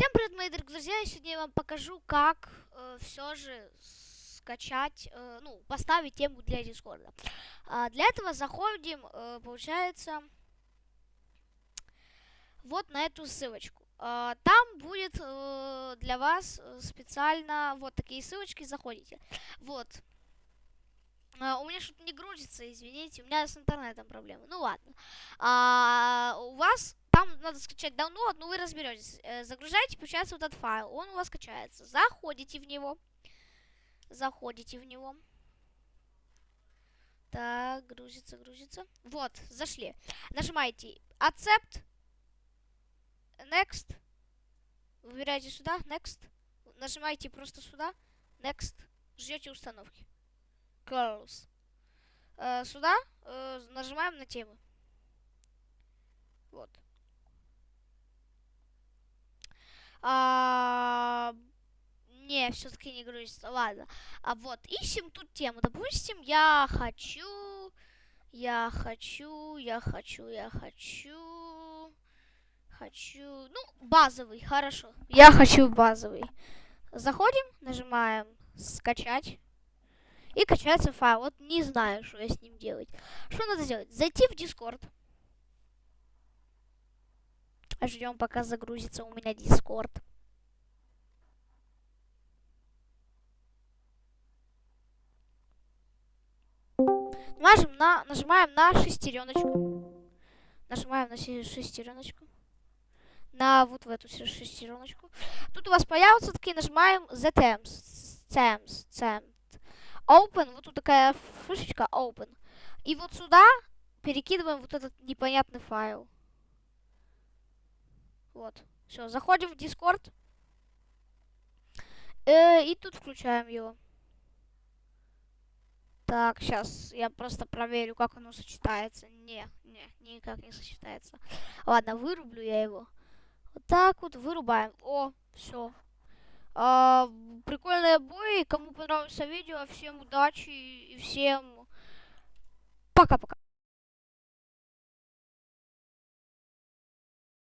Всем привет, мои дорогие друзья! Сегодня я вам покажу, как э, все же скачать, э, ну, поставить тему для Дискорда. А, для этого заходим, э, получается, вот на эту ссылочку. А, там будет э, для вас специально вот такие ссылочки, заходите. Вот. А, у меня что-то не грузится, извините, у меня с интернетом проблемы. Ну ладно. А, у вас надо скачать download, но вы разберетесь. Э, загружаете, получается, вот этот файл. Он у вас скачается. Заходите в него. Заходите в него. Так, грузится, грузится. Вот, зашли. Нажимаете Accept. Next. Выбираете сюда. Next. Нажимаете просто сюда. Next. Ждете установки. Close. Э, сюда э, нажимаем на тему. Вот. А, все-таки не грузится. Ладно. А вот, ищем тут тему. Допустим, я хочу... Я хочу, я хочу, я хочу... Хочу... Ну, базовый, хорошо. Я хочу базовый. Заходим, нажимаем скачать. И качается файл. Вот не знаю, что я с ним делать. Что надо сделать? Зайти в Discord. Ждем, пока загрузится у меня Discord. Нажим на, нажимаем на шестереночку. Нажимаем на шестереночку. На вот в эту шестереночку. Тут у вас появятся такие, нажимаем the themes. Themes, themes. Open, вот тут такая фишечка open. И вот сюда перекидываем вот этот непонятный файл. Вот. Все, заходим в Discord. Э, и тут включаем его. Так, сейчас я просто проверю, как оно сочетается. Не, не, никак не сочетается. Ладно, вырублю я его. Вот так вот вырубаем. О, все. А, прикольные бои. Кому понравилось видео, всем удачи и всем пока-пока.